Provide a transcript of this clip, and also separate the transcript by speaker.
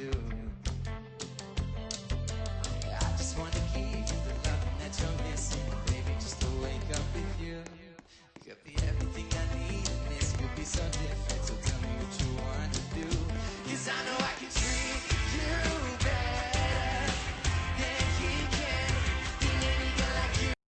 Speaker 1: do.